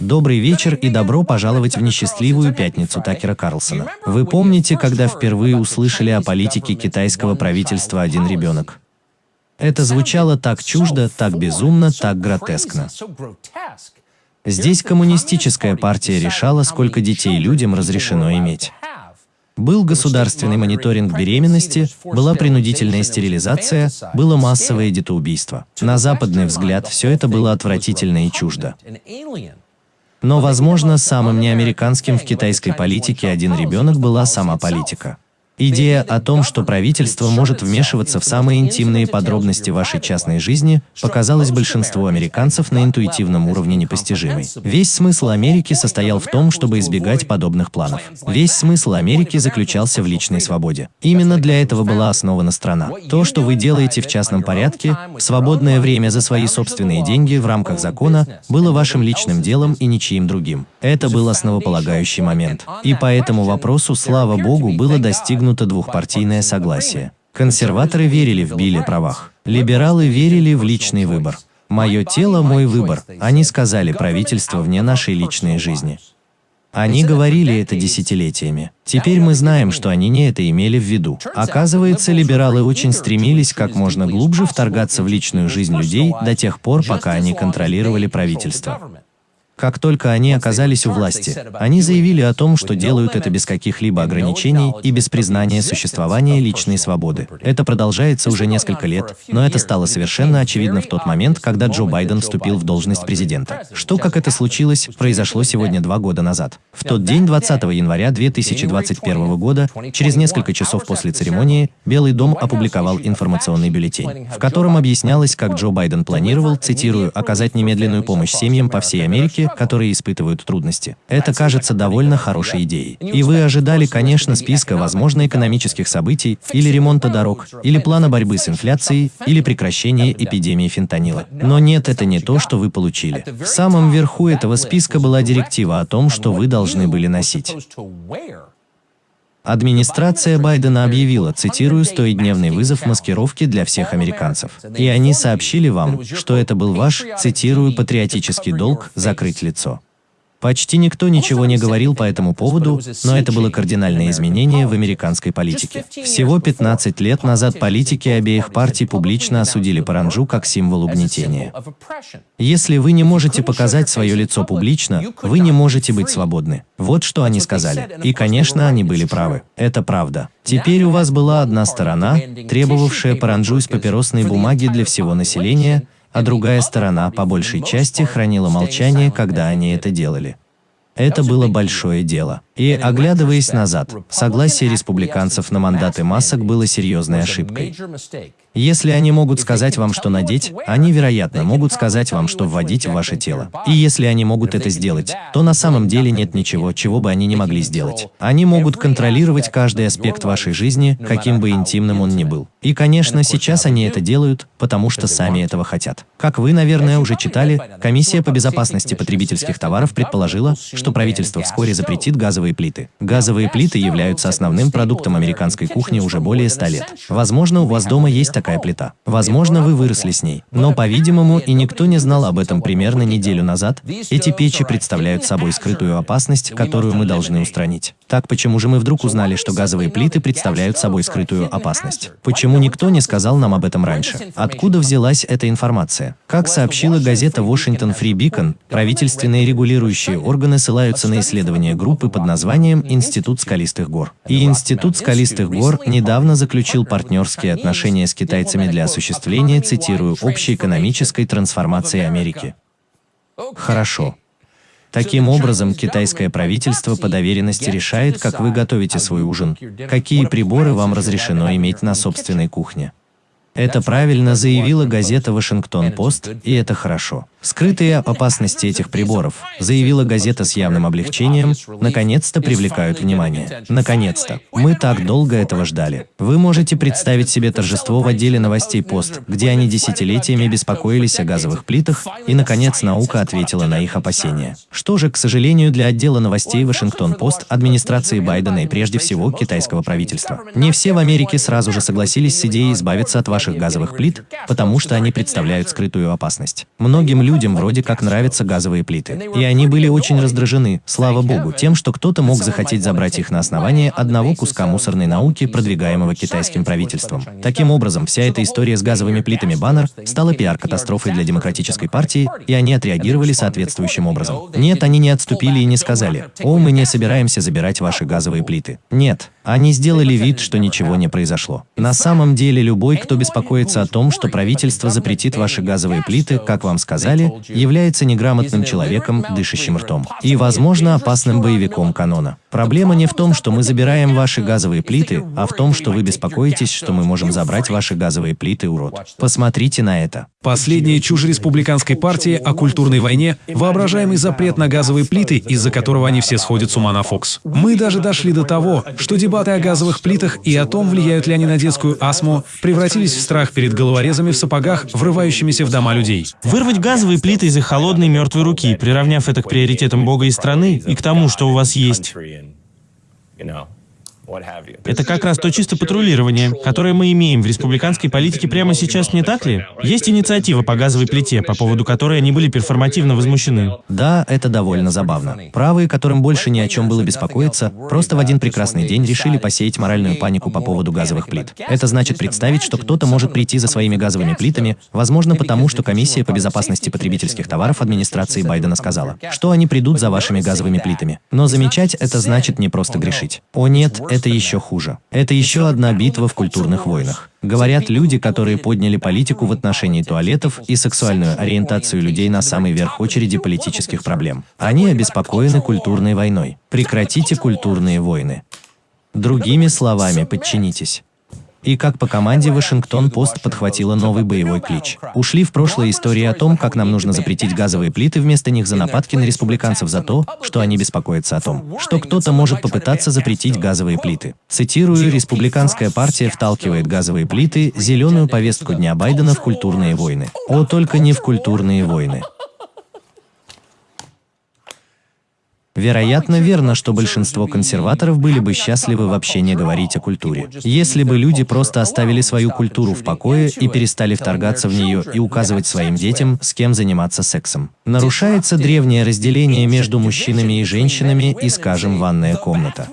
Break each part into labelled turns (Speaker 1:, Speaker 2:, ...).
Speaker 1: Добрый вечер и добро пожаловать в несчастливую пятницу Такера Карлсона. Вы помните, когда впервые услышали о политике китайского правительства «Один ребенок»? Это звучало так чуждо, так безумно, так гротескно. Здесь коммунистическая партия решала, сколько детей людям разрешено иметь. Был государственный мониторинг беременности, была принудительная стерилизация, было массовое детоубийство. На западный взгляд все это было отвратительно и чуждо. Но, возможно, самым неамериканским в китайской политике один ребенок была сама политика. Идея о том, что правительство может вмешиваться в самые интимные подробности вашей частной жизни, показалась большинству американцев на интуитивном уровне непостижимой. Весь смысл Америки состоял в том, чтобы избегать подобных планов. Весь смысл Америки заключался в личной свободе. Именно для этого была основана страна. То, что вы делаете в частном порядке, в свободное время за свои собственные деньги в рамках закона, было вашим личным делом и ничьим другим. Это был основополагающий момент. И по этому вопросу, слава Богу, было достигнуто достигнуто двухпартийное согласие. Консерваторы верили в Билли правах. Либералы верили в личный выбор. «Мое тело – мой выбор», они сказали правительство вне нашей личной жизни. Они говорили это десятилетиями. Теперь мы знаем, что они не это имели в виду. Оказывается, либералы очень стремились как можно глубже вторгаться в личную жизнь людей до тех пор, пока они контролировали правительство. Как только они оказались у власти, они заявили о том, что делают это без каких-либо ограничений и без признания существования личной свободы. Это продолжается уже несколько лет, но это стало совершенно очевидно в тот момент, когда Джо Байден вступил в должность президента. Что, как это случилось, произошло сегодня два года назад. В тот день, 20 января 2021 года, через несколько часов после церемонии, Белый дом опубликовал информационный бюллетень, в котором объяснялось, как Джо Байден планировал, цитирую, оказать немедленную помощь семьям по всей Америке, которые испытывают трудности. Это кажется довольно хорошей идеей. И вы ожидали, конечно, списка возможно экономических событий, или ремонта дорог, или плана борьбы с инфляцией, или прекращения эпидемии фентанила. Но нет, это не то, что вы получили. В самом верху этого списка была директива о том, что вы должны были носить. Администрация Байдена объявила, цитирую, «стоидневный вызов маскировки для всех американцев». И они сообщили вам, что это был ваш, цитирую, «патриотический долг закрыть лицо». Почти никто ничего не говорил по этому поводу, но это было кардинальное изменение в американской политике. Всего 15 лет назад политики обеих партий публично осудили Паранджу как символ угнетения. Если вы не можете показать свое лицо публично, вы не можете быть свободны. Вот что они сказали. И, конечно, они были правы. Это правда. Теперь у вас была одна сторона, требовавшая Паранджу из папиросной бумаги для всего населения, а другая сторона по большей части хранила молчание, когда они это делали. Это было большое дело. И, оглядываясь назад, согласие республиканцев на мандаты масок было серьезной ошибкой. Если они могут сказать вам, что надеть, они, вероятно, могут сказать вам, что вводить в ваше тело. И если они могут это сделать, то на самом деле нет ничего, чего бы они не могли сделать. Они могут контролировать каждый аспект вашей жизни, каким бы интимным он ни был. И, конечно, сейчас они это делают, потому что сами этого хотят. Как вы, наверное, уже читали, Комиссия по безопасности потребительских товаров предположила, что правительство вскоре запретит газовые плиты. Газовые плиты являются основным продуктом американской кухни уже более 100 лет. Возможно, у вас дома есть такая плита. Возможно, вы выросли с ней. Но, по-видимому, и никто не знал об этом примерно неделю назад, эти печи представляют собой скрытую опасность, которую мы должны устранить. Так почему же мы вдруг узнали, что газовые плиты представляют собой скрытую опасность? Почему никто не сказал нам об этом раньше? Откуда взялась эта информация? Как сообщила газета Washington Free Beacon, правительственные регулирующие органы ссылаются на исследование группы под названием «Институт скалистых гор». И Институт скалистых гор недавно заключил партнерские отношения с китайцами для осуществления, цитирую, общей экономической трансформации Америки. Хорошо. Таким образом, китайское правительство по доверенности решает, как вы готовите свой ужин, какие приборы вам разрешено иметь на собственной кухне. Это правильно заявила газета «Вашингтон-Пост», и это хорошо. Скрытые опасности этих приборов, заявила газета с явным облегчением, наконец-то привлекают внимание. Наконец-то. Мы так долго этого ждали. Вы можете представить себе торжество в отделе новостей «Пост», где они десятилетиями беспокоились о газовых плитах, и, наконец, наука ответила на их опасения. Что же, к сожалению, для отдела новостей «Вашингтон-Пост» администрации Байдена и прежде всего китайского правительства. Не все в Америке сразу же согласились с идеей избавиться от ваших газовых плит, потому что они представляют скрытую опасность. Многим людям вроде как нравятся газовые плиты. И они были очень раздражены, слава богу, тем, что кто-то мог захотеть забрать их на основании одного куска мусорной науки, продвигаемого китайским правительством. Таким образом, вся эта история с газовыми плитами Баннер стала пиар-катастрофой для Демократической партии, и они отреагировали соответствующим образом. Нет, они не отступили и не сказали, «О, мы не собираемся забирать ваши газовые плиты». Нет, они сделали вид, что ничего не произошло. На самом деле, любой, кто беспокоится о том, что правительство запретит ваши газовые плиты, как вам сказали, является неграмотным человеком, дышащим ртом. И, возможно, опасным боевиком канона. Проблема не в том, что мы забираем ваши газовые плиты, а в том, что вы беспокоитесь, что мы можем забрать ваши газовые плиты, урод. Посмотрите на это.
Speaker 2: Последняя чушь республиканской партии о культурной войне – воображаемый запрет на газовые плиты, из-за которого они все сходят с ума на Фокс. Мы даже дошли до того, что дебаты о газовых плитах и о том, влияют ли они на детскую астму, превратились страх перед головорезами в сапогах, врывающимися в дома людей.
Speaker 3: Вырвать газовые плиты из их холодной мертвой руки, приравняв это к приоритетам Бога и страны и к тому, что у вас есть. Это как раз то чисто патрулирование, которое мы имеем в республиканской политике прямо сейчас, не так ли? Есть инициатива по газовой плите, по поводу которой они были перформативно возмущены.
Speaker 1: Да, это довольно забавно. Правые, которым больше ни о чем было беспокоиться, просто в один прекрасный день решили посеять моральную панику по поводу газовых плит. Это значит представить, что кто-то может прийти за своими газовыми плитами, возможно потому, что Комиссия по безопасности потребительских товаров администрации Байдена сказала, что они придут за вашими газовыми плитами. Но замечать это значит не просто грешить. О нет, это еще хуже. Это еще одна битва в культурных войнах. Говорят люди, которые подняли политику в отношении туалетов и сексуальную ориентацию людей на самый верх очереди политических проблем. Они обеспокоены культурной войной. Прекратите культурные войны. Другими словами, подчинитесь. И как по команде Вашингтон-Пост подхватила новый боевой клич. Ушли в прошлое истории о том, как нам нужно запретить газовые плиты вместо них за нападки на республиканцев за то, что они беспокоятся о том, что кто-то может попытаться запретить газовые плиты. Цитирую, республиканская партия вталкивает газовые плиты, зеленую повестку Дня Байдена в культурные войны. О, только не в культурные войны. Вероятно, верно, что большинство консерваторов были бы счастливы вообще не говорить о культуре. Если бы люди просто оставили свою культуру в покое и перестали вторгаться в нее и указывать своим детям, с кем заниматься сексом. Нарушается древнее разделение между мужчинами и женщинами и, скажем, ванная комната.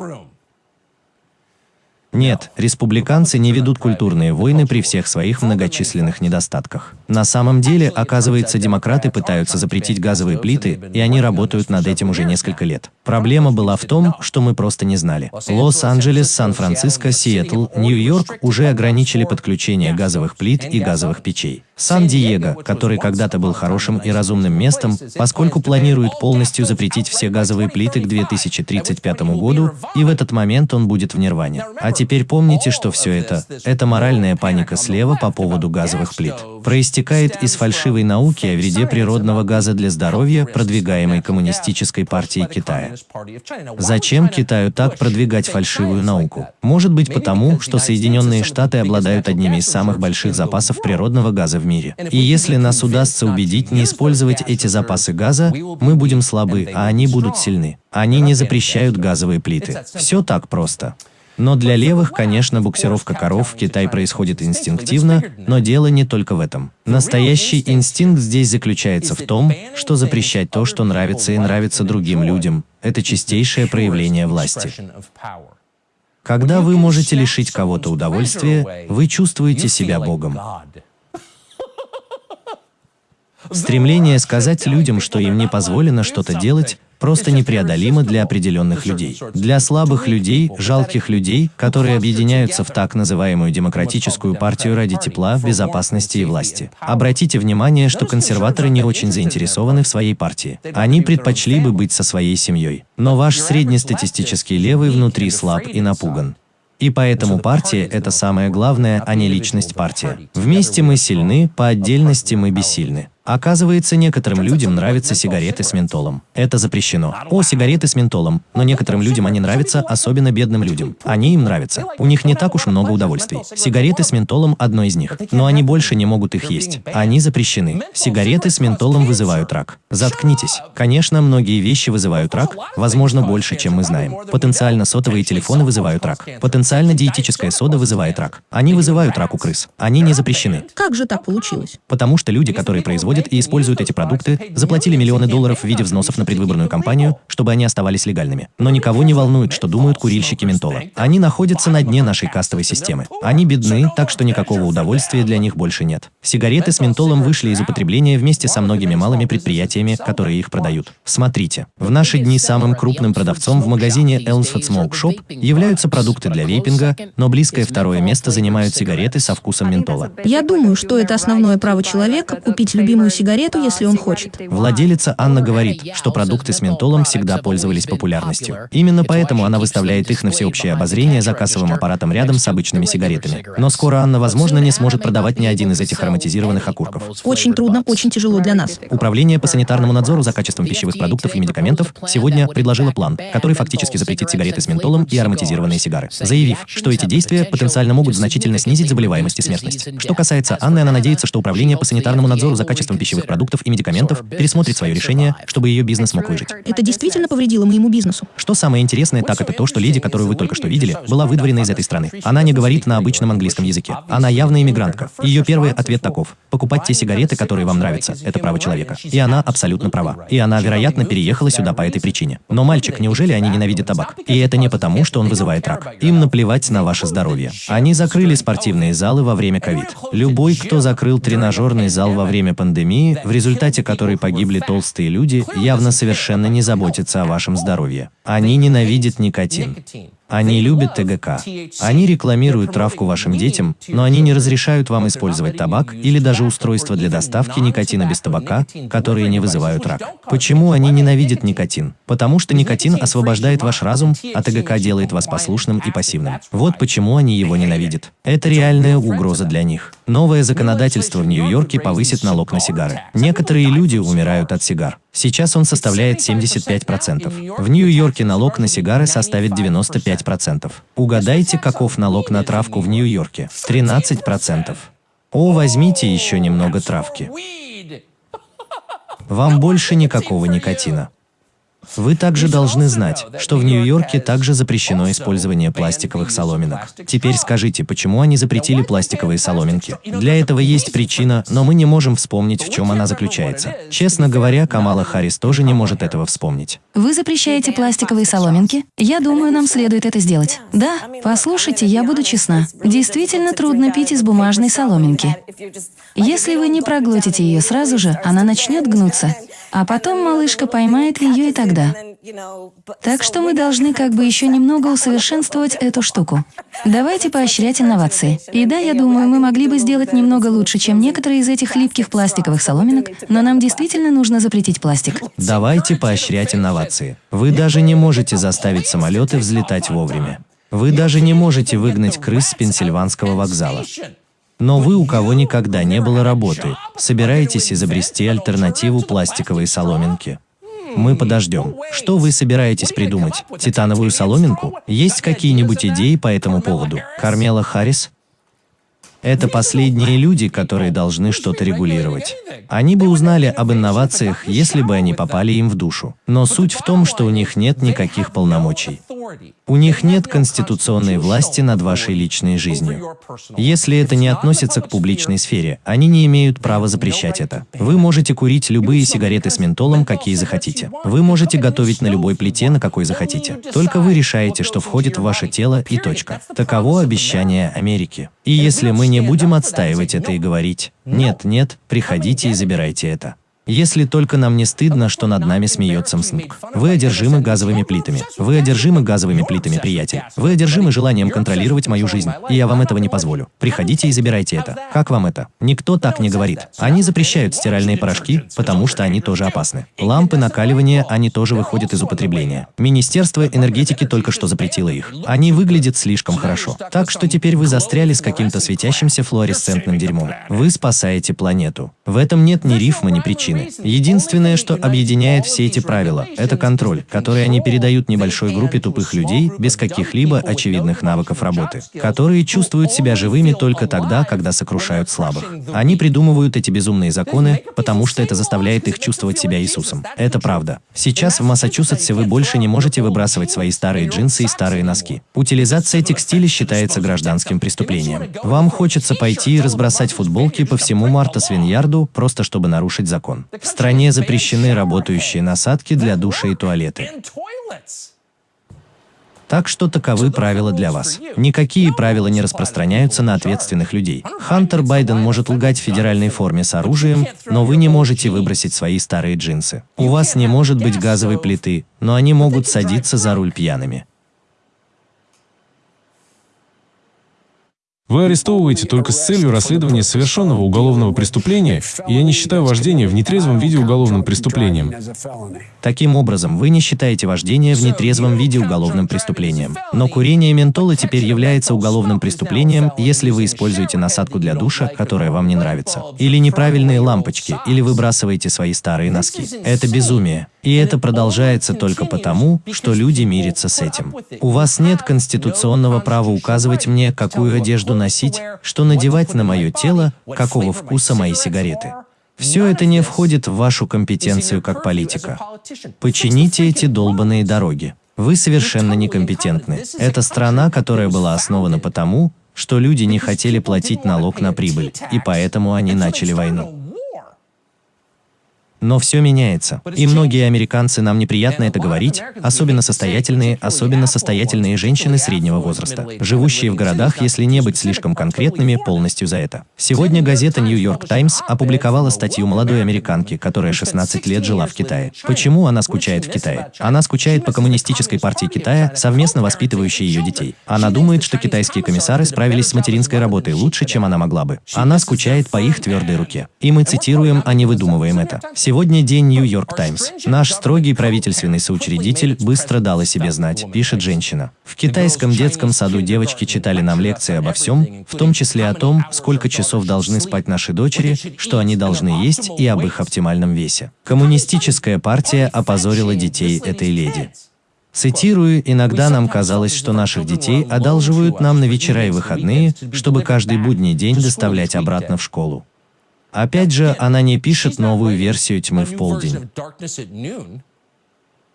Speaker 1: Нет, республиканцы не ведут культурные войны при всех своих многочисленных недостатках. На самом деле, оказывается, демократы пытаются запретить газовые плиты, и они работают над этим уже несколько лет. Проблема была в том, что мы просто не знали. Лос-Анджелес, Сан-Франциско, Сиэтл, Нью-Йорк уже ограничили подключение газовых плит и газовых печей. Сан-Диего, который когда-то был хорошим и разумным местом, поскольку планирует полностью запретить все газовые плиты к 2035 году, и в этот момент он будет в нирване. А теперь помните, что все это – это моральная паника слева по поводу газовых плит. Проистекает из фальшивой науки о вреде природного газа для здоровья, продвигаемой Коммунистической партией Китая. Зачем Китаю так продвигать фальшивую науку? Может быть потому, что Соединенные Штаты обладают одними из самых больших запасов природного газа в мире. И если нас удастся убедить не использовать эти запасы газа, мы будем слабы, а они будут сильны. Они не запрещают газовые плиты. Все так просто. Но для левых, конечно, буксировка коров в Китай происходит инстинктивно, но дело не только в этом. Настоящий инстинкт здесь заключается в том, что запрещать то, что нравится и нравится другим людям, это чистейшее проявление власти. Когда вы можете лишить кого-то удовольствия, вы чувствуете себя Богом. Стремление сказать людям, что им не позволено что-то делать, просто непреодолимо для определенных людей. Для слабых людей, жалких людей, которые объединяются в так называемую демократическую партию ради тепла, безопасности и власти. Обратите внимание, что консерваторы не очень заинтересованы в своей партии. Они предпочли бы быть со своей семьей. Но ваш среднестатистический левый внутри слаб и напуган. И поэтому партия – это самое главное, а не личность партия. Вместе мы сильны, по отдельности мы бессильны. Оказывается, некоторым людям нравятся сигареты с ментолом. Это запрещено. О, сигареты с ментолом. Но некоторым людям они нравятся, особенно бедным людям. Они им нравятся. У них не так уж много удовольствий. Сигареты с ментолом – одно из них. Но они больше не могут их есть. Они запрещены. Сигареты с ментолом вызывают рак. Заткнитесь. Конечно, многие вещи вызывают рак, возможно, больше, чем мы знаем. Потенциально сотовые телефоны вызывают рак. Потенциально диетическая сода вызывает рак. Они вызывают рак у крыс. Они не запрещены.
Speaker 4: Как же так получилось?
Speaker 1: Потому что люди, которые производят приходят и используют эти продукты, заплатили миллионы долларов в виде взносов на предвыборную кампанию, чтобы они оставались легальными. Но никого не волнует, что думают курильщики ментола. Они находятся на дне нашей кастовой системы. Они бедны, так что никакого удовольствия для них больше нет. Сигареты с ментолом вышли из употребления вместе со многими малыми предприятиями, которые их продают. Смотрите, в наши дни самым крупным продавцом в магазине Elmsford Smoke Shop являются продукты для вейпинга, но близкое второе место занимают сигареты со вкусом ментола.
Speaker 4: Я думаю, что это основное право человека купить любимую сигарету, если он хочет.
Speaker 1: Владелица Анна говорит, что продукты с ментолом всегда пользовались популярностью. Именно поэтому она выставляет их на всеобщее обозрение за кассовым аппаратом рядом с обычными сигаретами. Но скоро Анна, возможно, не сможет продавать ни один из этих ароматизированных окурков.
Speaker 4: Очень трудно, очень тяжело для нас.
Speaker 1: Управление по санитарному надзору за качеством пищевых продуктов и медикаментов сегодня предложило план, который фактически запретит сигареты с ментолом и ароматизированные сигары, заявив, что эти действия потенциально могут значительно снизить заболеваемость и смертность. Что касается Анны, она надеется, что Управление по санитарному надзору за качеством пищевых продуктов и медикаментов пересмотрит свое решение, чтобы ее бизнес мог выжить.
Speaker 4: Это действительно повредило моему бизнесу.
Speaker 1: Что самое интересное, так это то, что леди, которую вы только что видели, была выдворена из этой страны. Она не говорит на обычном английском языке. Она явно иммигрантка. Ее первый ответ таков. Покупать те сигареты, которые вам нравятся, это право человека. И она абсолютно права. И она, вероятно, переехала сюда по этой причине. Но, мальчик, неужели они ненавидят табак? И это не потому, что он вызывает рак. Им наплевать на ваше здоровье. Они закрыли спортивные залы во время ковид. Любой, кто закрыл тренажерный зал во время пандемии, в результате которой погибли толстые люди, явно совершенно не заботится о вашем здоровье. Они ненавидят никотин. Они любят ТГК. Они рекламируют травку вашим детям, но они не разрешают вам использовать табак или даже устройства для доставки никотина без табака, которые не вызывают рак. Почему они ненавидят никотин? Потому что никотин освобождает ваш разум, а ТГК делает вас послушным и пассивным. Вот почему они его ненавидят. Это реальная угроза для них. Новое законодательство в Нью-Йорке повысит налог на сигары. Некоторые люди умирают от сигар. Сейчас он составляет 75%. В Нью-Йорке налог на сигары составит 95%. Угадайте, каков налог на травку в Нью-Йорке? 13%. О, возьмите еще немного травки. Вам больше никакого никотина. Вы также должны знать, что в Нью-Йорке также запрещено использование пластиковых соломинок. Теперь скажите, почему они запретили пластиковые соломинки? Для этого есть причина, но мы не можем вспомнить, в чем она заключается. Честно говоря, Камала Харрис тоже не может этого вспомнить.
Speaker 5: Вы запрещаете пластиковые соломинки? Я думаю, нам следует это сделать. Да, послушайте, я буду честна. Действительно трудно пить из бумажной соломинки. Если вы не проглотите ее сразу же, она начнет гнуться. А потом малышка поймает ее и тогда. Так что мы должны как бы еще немного усовершенствовать эту штуку. Давайте поощрять инновации. И да, я думаю, мы могли бы сделать немного лучше, чем некоторые из этих липких пластиковых соломинок, но нам действительно нужно запретить пластик.
Speaker 1: Давайте поощрять инновации. Вы даже не можете заставить самолеты взлетать вовремя. Вы даже не можете выгнать крыс с Пенсильванского вокзала. Но вы, у кого никогда не было работы, собираетесь изобрести альтернативу пластиковой соломинке. Мы подождем. Что вы собираетесь придумать? Титановую соломинку? Есть какие-нибудь идеи по этому поводу? Кармела Харрис? Это последние люди, которые должны что-то регулировать. Они бы узнали об инновациях, если бы они попали им в душу. Но суть в том, что у них нет никаких полномочий. У них нет конституционной власти над вашей личной жизнью. Если это не относится к публичной сфере, они не имеют права запрещать это. Вы можете курить любые сигареты с ментолом, какие захотите. Вы можете готовить на любой плите, на какой захотите. Только вы решаете, что входит в ваше тело и точка. Таково обещание Америки. И если мы не будем отстаивать это и говорить, нет, нет, приходите и забирайте это. Если только нам не стыдно, что над нами смеется МСНК. Вы одержимы газовыми плитами. Вы одержимы газовыми плитами, приятель. Вы одержимы желанием контролировать мою жизнь. И я вам этого не позволю. Приходите и забирайте это. Как вам это? Никто так не говорит. Они запрещают стиральные порошки, потому что они тоже опасны. Лампы накаливания, они тоже выходят из употребления. Министерство энергетики только что запретило их. Они выглядят слишком хорошо. Так что теперь вы застряли с каким-то светящимся флуоресцентным дерьмом. Вы спасаете планету. В этом нет ни рифма, ни причин причины. Единственное, что объединяет все эти правила, это контроль, который они передают небольшой группе тупых людей без каких-либо очевидных навыков работы, которые чувствуют себя живыми только тогда, когда сокрушают слабых. Они придумывают эти безумные законы, потому что это заставляет их чувствовать себя Иисусом. Это правда. Сейчас в Массачусетсе вы больше не можете выбрасывать свои старые джинсы и старые носки. Утилизация текстиля считается гражданским преступлением. Вам хочется пойти и разбросать футболки по всему Марта Свиньярду просто чтобы нарушить закон. В стране запрещены работающие насадки для душа и туалеты. Так что таковы правила для вас. Никакие правила не распространяются на ответственных людей. Хантер Байден может лгать в федеральной форме с оружием, но вы не можете выбросить свои старые джинсы. У вас не может быть газовой плиты, но они могут садиться за руль пьяными.
Speaker 6: Вы арестовываете только с целью расследования совершенного уголовного преступления, и я не считаю вождение в нетрезвом виде уголовным преступлением.
Speaker 1: Таким образом, вы не считаете вождение в нетрезвом виде уголовным преступлением. Но курение ментола теперь является уголовным преступлением, если вы используете насадку для душа, которая вам не нравится. Или неправильные лампочки, или выбрасываете свои старые носки. Это безумие. И это продолжается только потому, что люди мирятся с этим. У вас нет конституционного права указывать мне, какую одежду носить, что надевать на мое тело, какого вкуса мои сигареты. Все это не входит в вашу компетенцию как политика. Почините эти долбанные дороги. Вы совершенно некомпетентны. Это страна, которая была основана потому, что люди не хотели платить налог на прибыль, и поэтому они начали войну. Но все меняется. И многие американцы, нам неприятно это говорить, особенно состоятельные, особенно состоятельные женщины среднего возраста, живущие в городах, если не быть слишком конкретными, полностью за это. Сегодня газета York Times опубликовала статью молодой американки, которая 16 лет жила в Китае. Почему она скучает в Китае? Она скучает по коммунистической партии Китая, совместно воспитывающей ее детей. Она думает, что китайские комиссары справились с материнской работой лучше, чем она могла бы. Она скучает по их твердой руке. И мы цитируем, а не выдумываем это. Сегодня день Нью-Йорк Таймс. Наш строгий правительственный соучредитель быстро дал о себе знать, пишет женщина. В китайском детском саду девочки читали нам лекции обо всем, в том числе о том, сколько часов должны спать наши дочери, что они должны есть и об их оптимальном весе. Коммунистическая партия опозорила детей этой леди. Цитирую, иногда нам казалось, что наших детей одалживают нам на вечера и выходные, чтобы каждый будний день доставлять обратно в школу. Опять же, она не пишет новую версию тьмы в полдень.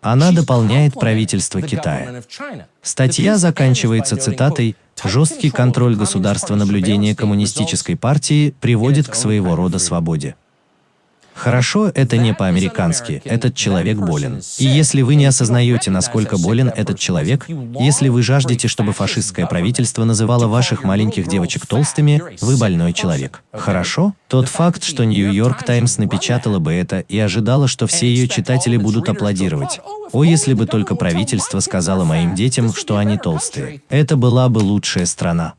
Speaker 1: Она дополняет правительство Китая. Статья заканчивается цитатой «Жесткий контроль государства наблюдения коммунистической партии приводит к своего рода свободе». Хорошо, это не по-американски, этот человек болен. И если вы не осознаете, насколько болен этот человек, если вы жаждете, чтобы фашистское правительство называло ваших маленьких девочек толстыми, вы больной человек. Хорошо? Тот факт, что Нью-Йорк Таймс напечатала бы это и ожидала, что все ее читатели будут аплодировать. О, если бы только правительство сказало моим детям, что они толстые. Это была бы лучшая страна.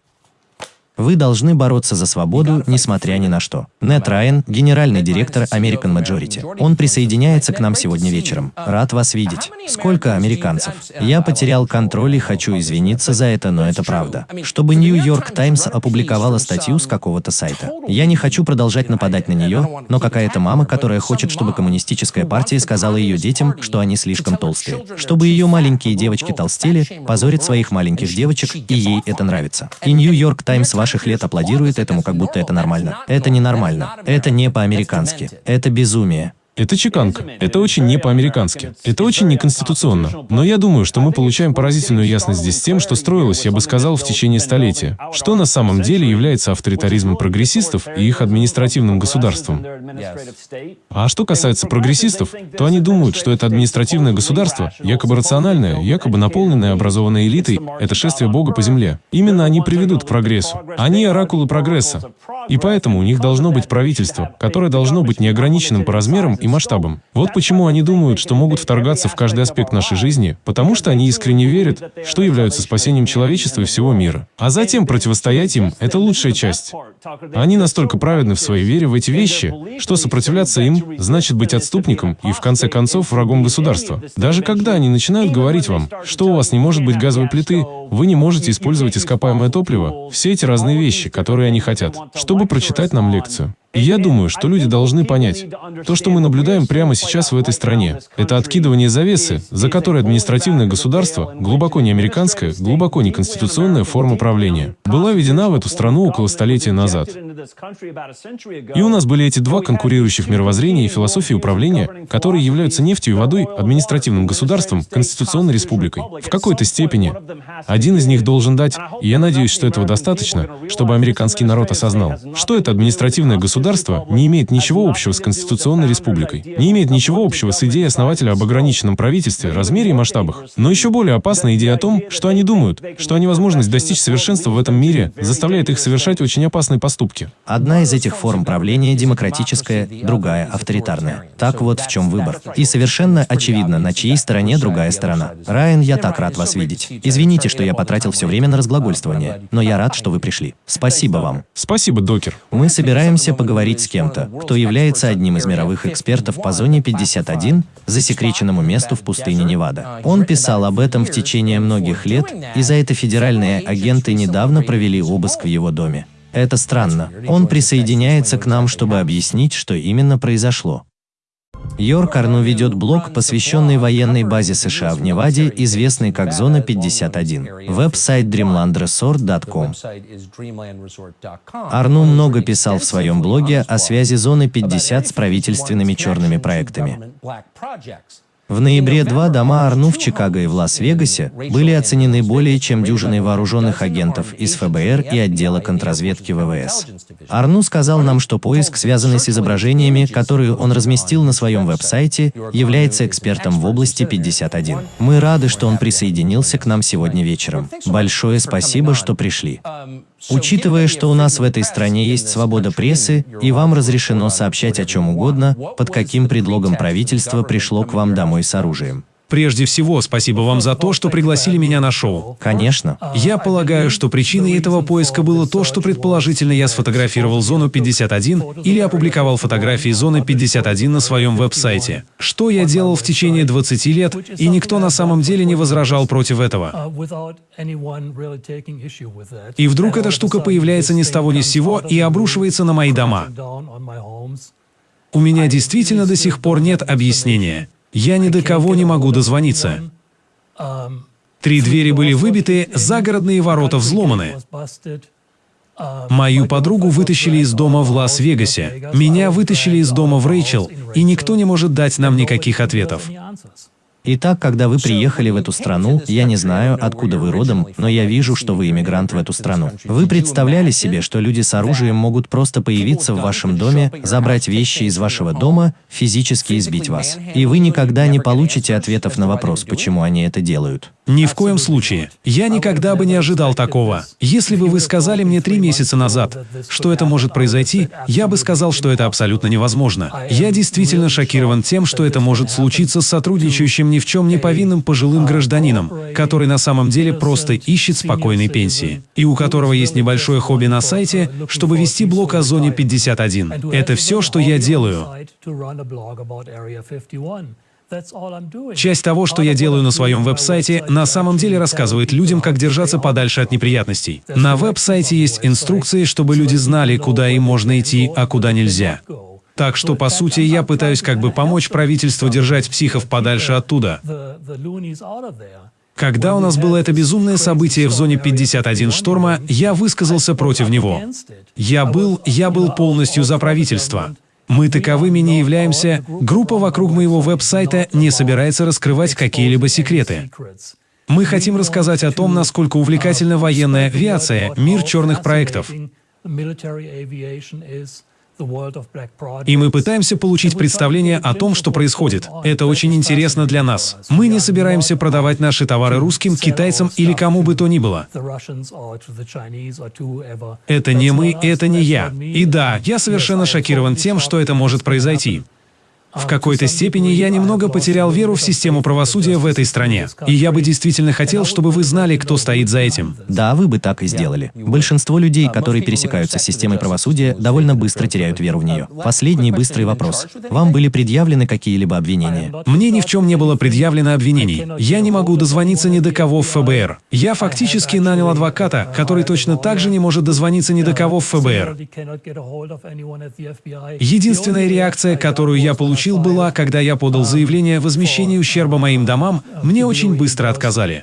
Speaker 1: Вы должны бороться за свободу, несмотря ни на что. Нет Райан, генеральный директор American Majority. Он присоединяется к нам сегодня вечером. Рад вас видеть. Сколько американцев? Я потерял контроль и хочу извиниться за это, но это правда. Чтобы Нью-Йорк Таймс опубликовала статью с какого-то сайта. Я не хочу продолжать нападать на нее, но какая-то мама, которая хочет, чтобы коммунистическая партия сказала ее детям, что они слишком толстые. Чтобы ее маленькие девочки толстели, позорит своих маленьких девочек, и ей это нравится. И Нью-Йорк Таймс ваших лет аплодирует этому, как будто это нормально. Это не нормально. Это не по-американски. Это безумие.
Speaker 6: Это чеканка. Это очень не по-американски. Это очень неконституционно. Но я думаю, что мы получаем поразительную ясность здесь тем, что строилось, я бы сказал, в течение столетия. Что на самом деле является авторитаризмом прогрессистов и их административным государством. А что касается прогрессистов, то они думают, что это административное государство, якобы рациональное, якобы наполненное образованной элитой, это шествие Бога по земле. Именно они приведут к прогрессу. Они оракулы прогресса. И поэтому у них должно быть правительство, которое должно быть неограниченным по размерам и масштабам. Вот почему они думают, что могут вторгаться в каждый аспект нашей жизни, потому что они искренне верят, что являются спасением человечества и всего мира. А затем противостоять им — это лучшая часть. Они настолько праведны в своей вере в эти вещи, что сопротивляться им значит быть отступником и, в конце концов, врагом государства. Даже когда они начинают говорить вам, что у вас не может быть газовой плиты, вы не можете использовать ископаемое топливо, все эти разные вещи, которые они хотят, чтобы прочитать нам лекцию. И я думаю, что люди должны понять, то, что мы наблюдаем прямо сейчас в этой стране, это откидывание завесы, за которой административное государство, глубоко не американская, глубоко не конституционная форма правления, была введена в эту страну около столетия назад. И у нас были эти два конкурирующих мировоззрения и философии управления, которые являются нефтью и водой, административным государством, конституционной республикой. В какой-то степени. Один из них должен дать, и я надеюсь, что этого достаточно, чтобы американский народ осознал, что это административное государство не имеет ничего общего с конституционной республикой, не имеет ничего общего с идеей основателя об ограниченном правительстве, размере и масштабах. Но еще более опасна идея о том, что они думают, что они возможность достичь совершенства в этом мире заставляет их совершать очень опасные поступки.
Speaker 1: Одна из этих форм правления демократическая, другая авторитарная. Так вот в чем выбор. И совершенно очевидно, на чьей стороне другая сторона. Райан, я так рад вас видеть. Извините, что я потратил все время на разглагольствование, но я рад, что вы пришли. Спасибо вам.
Speaker 6: Спасибо, Такер.
Speaker 1: Мы собираемся поговорить с кем-то, кто является одним из мировых экспертов по зоне 51, засекреченному месту в пустыне Невада. Он писал об этом в течение многих лет, и за это федеральные агенты недавно провели обыск в его доме. Это странно. Он присоединяется к нам, чтобы объяснить, что именно произошло. Йорк Арну ведет блог, посвященный военной базе США в Неваде, известной как Зона 51. Веб-сайт dreamlandresort.com. Арну много писал в своем блоге о связи Зоны 50 с правительственными черными проектами. В ноябре два дома Арну в Чикаго и в Лас-Вегасе были оценены более чем дюжиной вооруженных агентов из ФБР и отдела контрразведки ВВС. Арну сказал нам, что поиск, связанный с изображениями, которые он разместил на своем веб-сайте, является экспертом в области 51. Мы рады, что он присоединился к нам сегодня вечером. Большое спасибо, что пришли. Учитывая, что у нас в этой стране есть свобода прессы, и вам разрешено сообщать о чем угодно, под каким предлогом правительство пришло к вам домой с оружием.
Speaker 2: Прежде всего, спасибо вам за то, что пригласили меня на шоу.
Speaker 1: Конечно.
Speaker 2: Я полагаю, что причиной этого поиска было то, что предположительно я сфотографировал зону 51 или опубликовал фотографии зоны 51 на своем веб-сайте. Что я делал в течение 20 лет, и никто на самом деле не возражал против этого. И вдруг эта штука появляется ни с того ни с сего и обрушивается на мои дома. У меня действительно до сих пор нет объяснения. Я ни до кого не могу дозвониться. Три двери были выбиты, загородные ворота взломаны. Мою подругу вытащили из дома в Лас-Вегасе. Меня вытащили из дома в Рэйчел, и никто не может дать нам никаких ответов.
Speaker 1: Итак, когда вы приехали в эту страну, я не знаю, откуда вы родом, но я вижу, что вы иммигрант в эту страну. Вы представляли себе, что люди с оружием могут просто появиться в вашем доме, забрать вещи из вашего дома, физически избить вас. И вы никогда не получите ответов на вопрос, почему они это делают.
Speaker 2: Ни в коем случае. Я никогда бы не ожидал такого. Если бы вы сказали мне три месяца назад, что это может произойти, я бы сказал, что это абсолютно невозможно. Я действительно шокирован тем, что это может случиться с сотрудничающим ни в чем не повинным пожилым гражданином, который на самом деле просто ищет спокойной пенсии, и у которого есть небольшое хобби на сайте, чтобы вести блог о зоне 51. Это все, что я делаю. Часть того, что я делаю на своем веб-сайте, на самом деле рассказывает людям, как держаться подальше от неприятностей. На веб-сайте есть инструкции, чтобы люди знали, куда им можно идти, а куда нельзя. Так что, по сути, я пытаюсь как бы помочь правительству держать психов подальше оттуда. Когда у нас было это безумное событие в зоне 51 шторма, я высказался против него. Я был, я был полностью за правительство. Мы таковыми не являемся. Группа вокруг моего веб-сайта не собирается раскрывать какие-либо секреты. Мы хотим рассказать о том, насколько увлекательна военная авиация, мир черных проектов. И мы пытаемся получить представление о том, что происходит. Это очень интересно для нас. Мы не собираемся продавать наши товары русским, китайцам или кому бы то ни было. Это не мы, это не я. И да, я совершенно шокирован тем, что это может произойти. В какой-то степени я немного потерял веру в систему правосудия в этой стране. И я бы действительно хотел, чтобы вы знали, кто стоит за этим.
Speaker 1: Да, вы бы так и сделали. Большинство людей, которые пересекаются с системой правосудия, довольно быстро теряют веру в нее. Последний быстрый вопрос. Вам были предъявлены какие-либо обвинения?
Speaker 2: Мне ни в чем не было предъявлено обвинений. Я не могу дозвониться ни до кого в ФБР. Я фактически нанял адвоката, который точно так же не может дозвониться ни до кого в ФБР. Единственная реакция, которую я получил, получил, была, когда я подал заявление о возмещении ущерба моим домам, мне очень быстро отказали.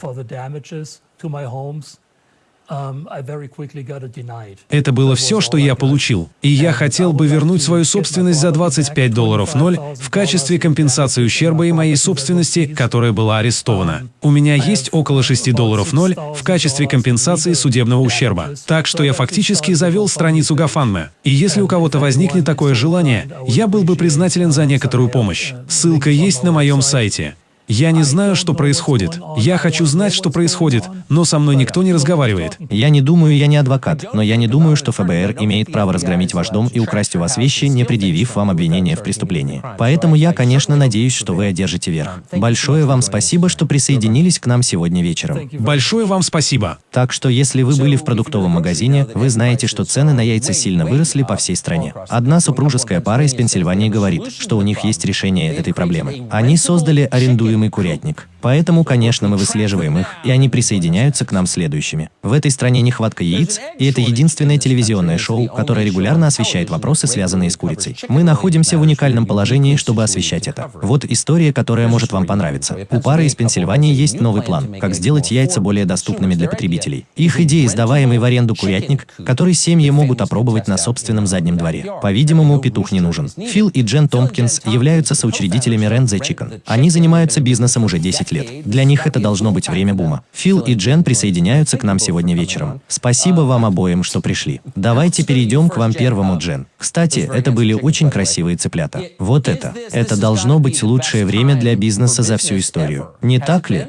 Speaker 2: Это было все, что я получил. И я хотел бы вернуть свою собственность за 25 долларов ноль в качестве компенсации ущерба и моей собственности, которая была арестована. У меня есть около 6 долларов ноль в качестве компенсации судебного ущерба. Так что я фактически завел страницу GoFundMe. И если у кого-то возникнет такое желание, я был бы признателен за некоторую помощь. Ссылка есть на моем сайте. Я не знаю, что происходит. Я хочу знать, что происходит, но со мной никто не разговаривает.
Speaker 1: Я не думаю, я не адвокат, но я не думаю, что ФБР имеет право разгромить ваш дом и украсть у вас вещи, не предъявив вам обвинение в преступлении. Поэтому я, конечно, надеюсь, что вы одержите верх. Большое вам спасибо, что присоединились к нам сегодня вечером.
Speaker 2: Большое вам спасибо.
Speaker 1: Так что, если вы были в продуктовом магазине, вы знаете, что цены на яйца сильно выросли по всей стране. Одна супружеская пара из Пенсильвании говорит, что у них есть решение этой проблемы. Они создали арендуемый курятник. Поэтому, конечно, мы выслеживаем их, и они присоединяются к нам следующими. В этой стране нехватка яиц, и это единственное телевизионное шоу, которое регулярно освещает вопросы, связанные с курицей. Мы находимся в уникальном положении, чтобы освещать это. Вот история, которая может вам понравиться. У пары из Пенсильвании есть новый план, как сделать яйца более доступными для потребителей. Их идея – сдаваемый в аренду курятник, который семьи могут опробовать на собственном заднем дворе. По-видимому, петух не нужен. Фил и Джен Томпкинс являются соучредителями Rent the Chicken. Они занимаются бизнесом уже 10 лет. Для них это должно быть время бума. Фил и Джен присоединяются к нам сегодня вечером. Спасибо вам обоим, что пришли. Давайте перейдем к вам первому, Джен. Кстати, это были очень красивые цыплята. Вот это. Это должно быть лучшее время для бизнеса за всю историю. Не так ли?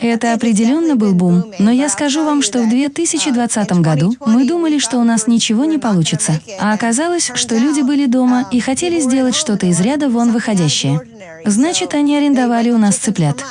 Speaker 5: Это определенно был бум, но я скажу вам, что в 2020 году мы думали, что у нас ничего не получится, а оказалось, что люди были дома и хотели сделать что-то из ряда вон выходящее. Значит, они арендовали у нас цыплят.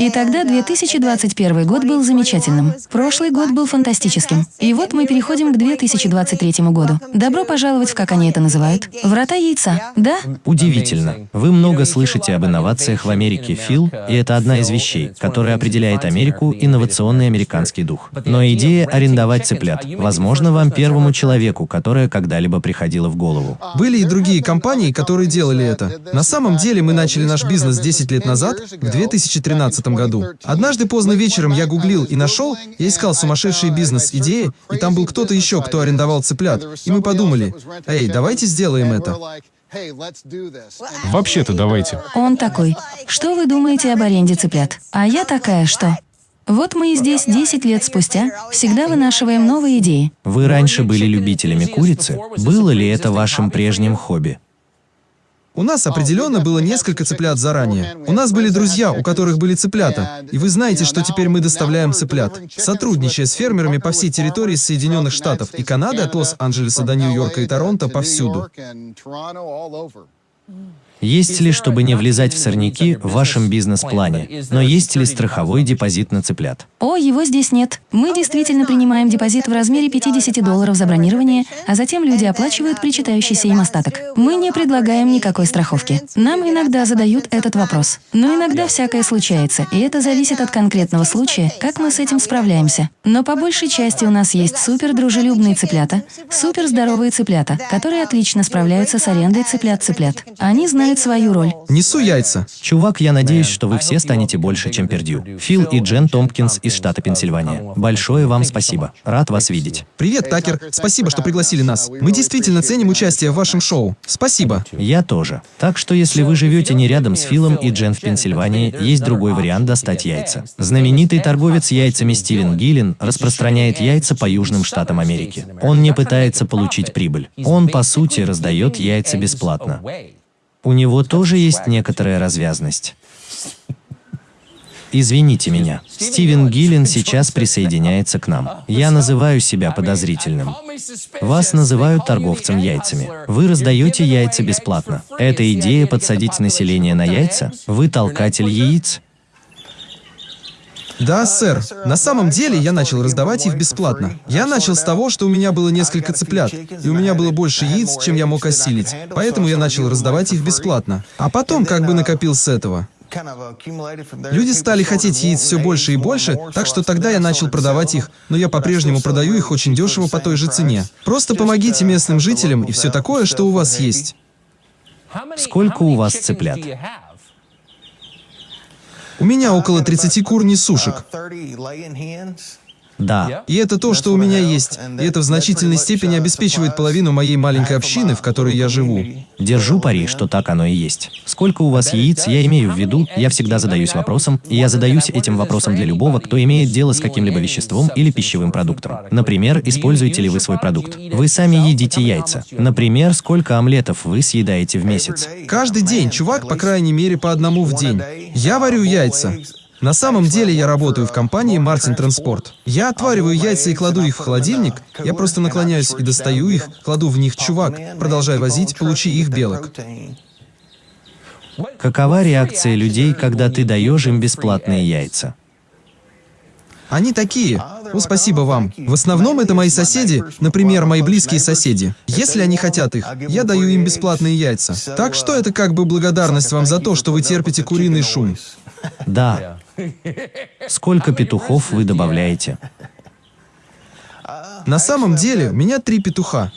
Speaker 5: И тогда 2021 год был замечательным. Прошлый год был фантастическим. И вот мы переходим к 2023 году. Добро пожаловать в, как они это называют, врата яйца, да?
Speaker 1: Удивительно. Вы много слышите об инновациях в Америке, Фил, и это одна из вещей, которая определяет Америку инновационный американский дух. Но идея арендовать цыплят, возможно, вам первому человеку, которая когда-либо приходила в голову.
Speaker 7: Были и другие компании, которые делали это. На самом деле мы начали наш бизнес 10 лет назад, в 2013 году. Однажды поздно вечером я гуглил и нашел, я искал сумасшедшие бизнес-идеи, и там был кто-то еще, кто арендовал цыплят. И мы подумали, эй, давайте сделаем это.
Speaker 6: Вообще-то давайте.
Speaker 5: Он такой. Что вы думаете об аренде цыплят? А я такая, что? Вот мы и здесь 10 лет спустя всегда вынашиваем новые идеи.
Speaker 1: Вы раньше были любителями курицы? Было ли это вашим прежним хобби?
Speaker 7: У нас определенно было несколько цыплят заранее. У нас были друзья, у которых были цыплята. И вы знаете, что теперь мы доставляем цыплят. Сотрудничая с фермерами по всей территории Соединенных Штатов и Канады от Лос-Анджелеса до Нью-Йорка и Торонто повсюду.
Speaker 1: Есть ли, чтобы не влезать в сорняки, в вашем бизнес-плане, но есть ли страховой депозит на цыплят?
Speaker 5: О, его здесь нет. Мы действительно принимаем депозит в размере 50 долларов за бронирование, а затем люди оплачивают причитающийся им остаток. Мы не предлагаем никакой страховки. Нам иногда задают этот вопрос. Но иногда всякое случается, и это зависит от конкретного случая, как мы с этим справляемся. Но по большей части у нас есть супер дружелюбные цыплята, супер здоровые цыплята, которые отлично справляются с арендой цыплят-цыплят. Они знают свою роль.
Speaker 7: Несу яйца.
Speaker 1: Чувак, я надеюсь, что вы все станете больше, чем Пердью. Фил и Джен Томпкинс из штата Пенсильвания. Большое вам спасибо. Рад вас видеть.
Speaker 7: Привет, Такер. Спасибо, что пригласили нас. Мы действительно ценим участие в вашем шоу. Спасибо.
Speaker 1: Я тоже. Так что если вы живете не рядом с Филом и Джен в Пенсильвании, есть другой вариант достать яйца. Знаменитый торговец яйцами Стивен Гиллин распространяет яйца по южным штатам Америки. Он не пытается получить прибыль. Он, по сути, раздает яйца бесплатно. У него тоже есть некоторая развязность. Извините меня. Стивен Гиллин сейчас присоединяется к нам. Я называю себя подозрительным. Вас называют торговцем яйцами. Вы раздаете яйца бесплатно. Это идея подсадить население на яйца? Вы толкатель яиц?
Speaker 7: Да, сэр. На самом деле я начал раздавать их бесплатно. Я начал с того, что у меня было несколько цыплят, и у меня было больше яиц, чем я мог осилить. Поэтому я начал раздавать их бесплатно. А потом как бы накопил с этого. Люди стали хотеть яиц все больше и больше, так что тогда я начал продавать их, но я по-прежнему продаю их очень дешево по той же цене. Просто помогите местным жителям и все такое, что у вас есть.
Speaker 1: Сколько у вас цыплят?
Speaker 7: У меня около 30 кур несушек.
Speaker 1: Да,
Speaker 7: И это то, что у меня есть. И это в значительной степени обеспечивает половину моей маленькой общины, в которой я живу.
Speaker 1: держу пари, что так оно и есть. Сколько у вас яиц, я имею в виду, я всегда задаюсь вопросом, и я задаюсь этим вопросом для любого, кто имеет дело с каким-либо веществом или пищевым продуктом. Например, используете ли вы свой продукт? Вы сами едите яйца. Например, сколько омлетов вы съедаете в месяц?
Speaker 7: Каждый день, чувак, по крайней мере, по одному в день. Я варю яйца. На самом деле я работаю в компании Мартин Транспорт. Я отвариваю яйца и кладу их в холодильник. Я просто наклоняюсь и достаю их, кладу в них чувак, продолжай возить, получи их белок.
Speaker 1: Какова реакция людей, когда ты даешь им бесплатные яйца?
Speaker 7: Они такие. Ну, спасибо вам. В основном это мои соседи, например, мои близкие соседи. Если они хотят их, я даю им бесплатные яйца. Так что это как бы благодарность вам за то, что вы терпите куриный шум.
Speaker 1: Да. Сколько петухов вы добавляете?
Speaker 7: На самом деле, у меня три петуха.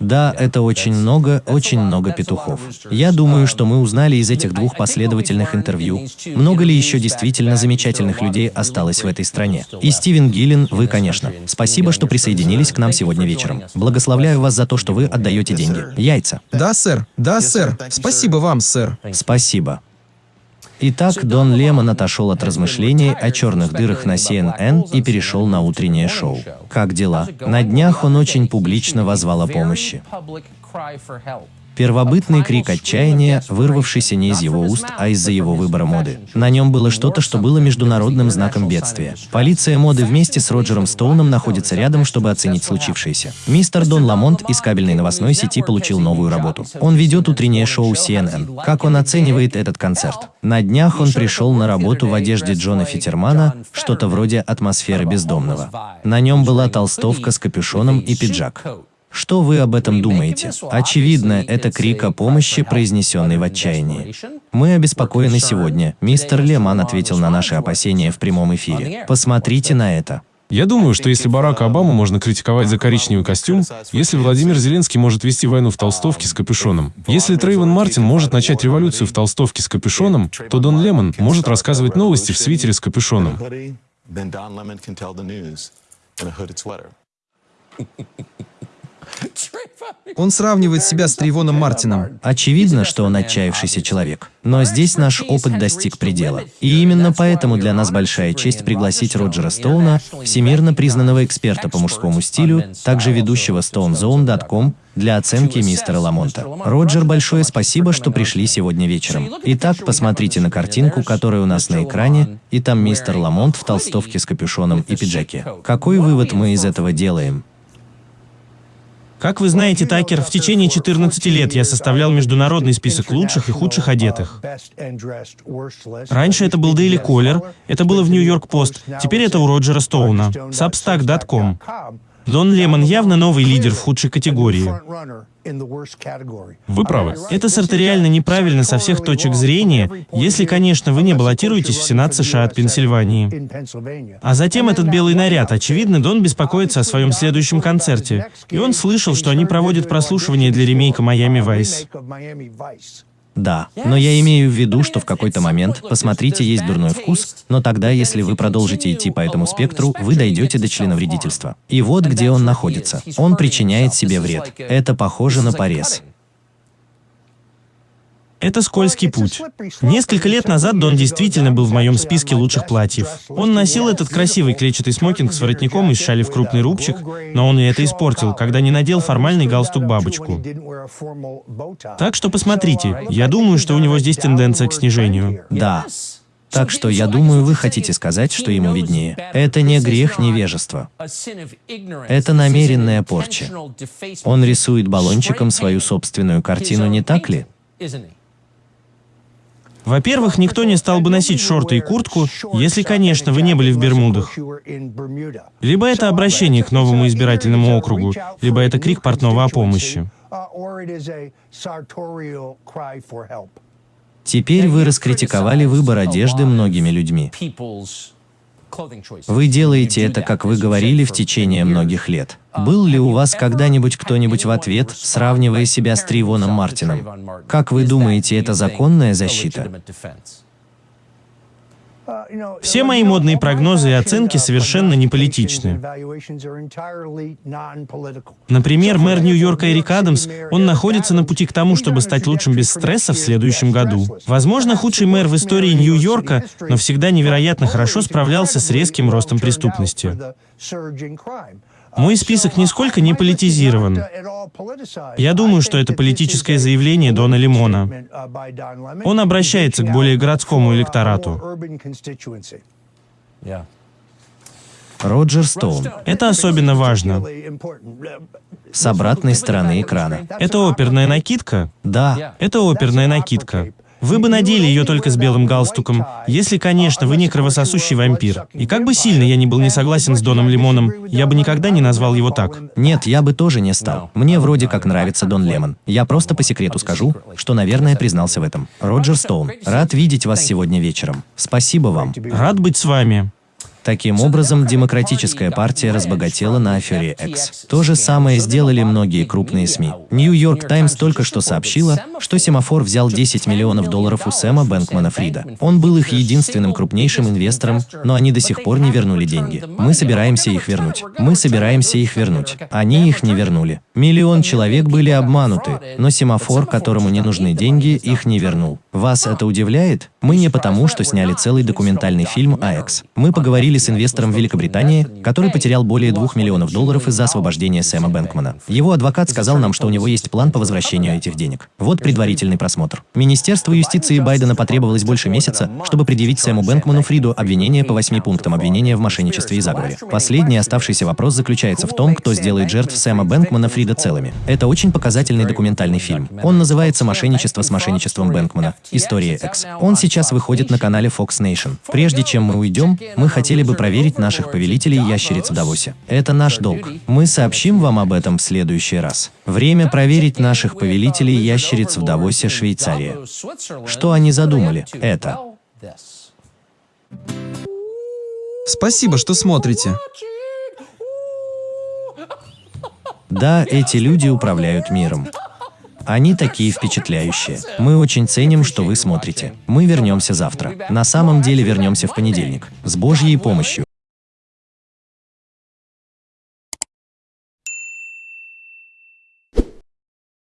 Speaker 1: Да, это очень много, очень много петухов. Я думаю, что мы узнали из этих двух последовательных интервью, много ли еще действительно замечательных людей осталось в этой стране. И Стивен Гиллин, вы, конечно. Спасибо, что присоединились к нам сегодня вечером. Благословляю вас за то, что вы отдаете деньги. Яйца.
Speaker 7: Да, сэр. Да, сэр. Спасибо вам, сэр.
Speaker 1: Спасибо. Итак, Дон Лемон отошел от размышлений о черных дырах на CNN и перешел на утреннее шоу. Как дела? На днях он очень публично возвал о помощи. Первобытный крик отчаяния, вырвавшийся не из его уст, а из-за его выбора моды. На нем было что-то, что было международным знаком бедствия. Полиция моды вместе с Роджером Стоуном находится рядом, чтобы оценить случившееся. Мистер Дон Ламонт из кабельной новостной сети получил новую работу. Он ведет утреннее шоу CNN. Как он оценивает этот концерт? На днях он пришел на работу в одежде Джона Фитермана, что-то вроде атмосферы бездомного. На нем была толстовка с капюшоном и пиджак. Что вы об этом думаете? Очевидно, это крик о помощи, произнесенный в отчаянии. Мы обеспокоены сегодня. Мистер Леман ответил на наши опасения в прямом эфире. Посмотрите на это.
Speaker 6: Я думаю, что если Барака Обаму можно критиковать за коричневый костюм, если Владимир Зеленский может вести войну в толстовке с капюшоном, если Трейвен Мартин может начать революцию в толстовке с капюшоном, то Дон Лемон может рассказывать новости в свитере с капюшоном.
Speaker 7: Он сравнивает себя с Трейвоном Мартином.
Speaker 1: Очевидно, что он отчаявшийся человек. Но здесь наш опыт достиг предела. И именно поэтому для нас большая честь пригласить Роджера Стоуна, всемирно признанного эксперта по мужскому стилю, также ведущего StoneZone.com, для оценки мистера Ламонта. Роджер, большое спасибо, что пришли сегодня вечером. Итак, посмотрите на картинку, которая у нас на экране, и там мистер Ламонт в толстовке с капюшоном и пиджаке. Какой вывод мы из этого делаем?
Speaker 3: Как вы знаете, Такер, в течение 14 лет я составлял международный список лучших и худших одетых. Раньше это был Daily Caller, это было в Нью-Йорк Пост, теперь это у Роджера Стоуна. Substack.com. Дон Лемон явно новый лидер в худшей категории.
Speaker 6: Вы правы.
Speaker 3: Это сарториально неправильно со всех точек зрения, если, конечно, вы не баллотируетесь в Сенат США от Пенсильвании. А затем этот белый наряд. Очевидно, Дон беспокоится о своем следующем концерте. И он слышал, что они проводят прослушивание для ремейка «Майами Вайс».
Speaker 1: Да, но я имею в виду, что в какой-то момент, посмотрите, есть дурной вкус, но тогда, если вы продолжите идти по этому спектру, вы дойдете до членовредительства. И вот где он находится. Он причиняет себе вред. Это похоже на порез.
Speaker 3: Это скользкий путь. Несколько лет назад Дон действительно был в моем списке лучших платьев. Он носил этот красивый клетчатый смокинг с воротником из шали в крупный рубчик, но он и это испортил, когда не надел формальный галстук-бабочку. Так что посмотрите, я думаю, что у него здесь тенденция к снижению.
Speaker 1: Да. Так что я думаю, вы хотите сказать, что ему виднее. Это не грех невежества. Это намеренная порча. Он рисует баллончиком свою собственную картину, не так ли?
Speaker 3: Во-первых, никто не стал бы носить шорты и куртку, если, конечно, вы не были в Бермудах. Либо это обращение к новому избирательному округу, либо это крик портного о помощи.
Speaker 1: Теперь вы раскритиковали выбор одежды многими людьми. Вы делаете это, как вы говорили, в течение многих лет. Был ли у вас когда-нибудь кто-нибудь в ответ, сравнивая себя с Тривоном Мартином? Как вы думаете, это законная защита?
Speaker 3: Все мои модные прогнозы и оценки совершенно не политичны. Например, мэр Нью-Йорка Эрик Адамс, он находится на пути к тому, чтобы стать лучшим без стресса в следующем году. Возможно, худший мэр в истории Нью-Йорка, но всегда невероятно хорошо справлялся с резким ростом преступности. Мой список нисколько не политизирован. Я думаю, что это политическое заявление Дона Лимона. Он обращается к более городскому электорату.
Speaker 1: Роджер Стоун.
Speaker 3: Это особенно важно.
Speaker 1: С обратной стороны экрана.
Speaker 3: Это оперная накидка?
Speaker 1: Да,
Speaker 3: Это оперная накидка. Вы бы надели ее только с белым галстуком, если, конечно, вы не кровососущий вампир. И как бы сильно я ни был не согласен с Доном Лимоном, я бы никогда не назвал его так.
Speaker 1: нет, я бы тоже не стал. Мне вроде как нравится Дон Лемон. Я просто по секрету скажу, что, наверное, признался в этом. Роджер Стоун, рад видеть вас сегодня вечером. Спасибо вам.
Speaker 3: Рад быть с вами.
Speaker 1: Таким образом, Демократическая партия разбогатела на афере X. То же самое сделали многие крупные СМИ. Нью-Йорк Таймс только что сообщила, что Семафор взял 10 миллионов долларов у Сэма Бэнкмана Фрида. Он был их единственным крупнейшим инвестором, но они до сих пор не вернули деньги. Мы собираемся их вернуть. Мы собираемся их вернуть. Они их не вернули. Миллион человек были обмануты, но Семафор, которому не нужны деньги, их не вернул. Вас это удивляет? Мы не потому, что сняли целый документальный фильм X. Мы поговорили с инвестором в Великобритании, который потерял более 2 миллионов долларов из-за освобождения Сэма Бэнкмана. Его адвокат сказал нам, что у него есть план по возвращению этих денег. Вот предварительный просмотр. Министерству юстиции Байдена потребовалось больше месяца, чтобы предъявить Сэму Бэнкману Фриду обвинение по восьми пунктам обвинения в мошенничестве и заговоре. Последний оставшийся вопрос заключается в том, кто сделает жертв Сэма Бэнкмана Фрида целыми. Это очень показательный документальный фильм. Он называется «Мошенничество с мошенничеством Бэнкмана. История X». Он сейчас выходит на канале Fox Nation. Прежде чем мы уйдем, мы хотели бы проверить наших повелителей ящериц в Давосе. Это наш долг. Мы сообщим вам об этом в следующий раз. Время проверить наших повелителей ящериц в Давосе, Швейцария. Что они задумали? Это.
Speaker 7: Спасибо, что смотрите.
Speaker 1: Да, эти люди управляют миром. Они такие впечатляющие. Мы очень ценим, что вы смотрите. Мы вернемся завтра. На самом деле вернемся в понедельник. С Божьей помощью.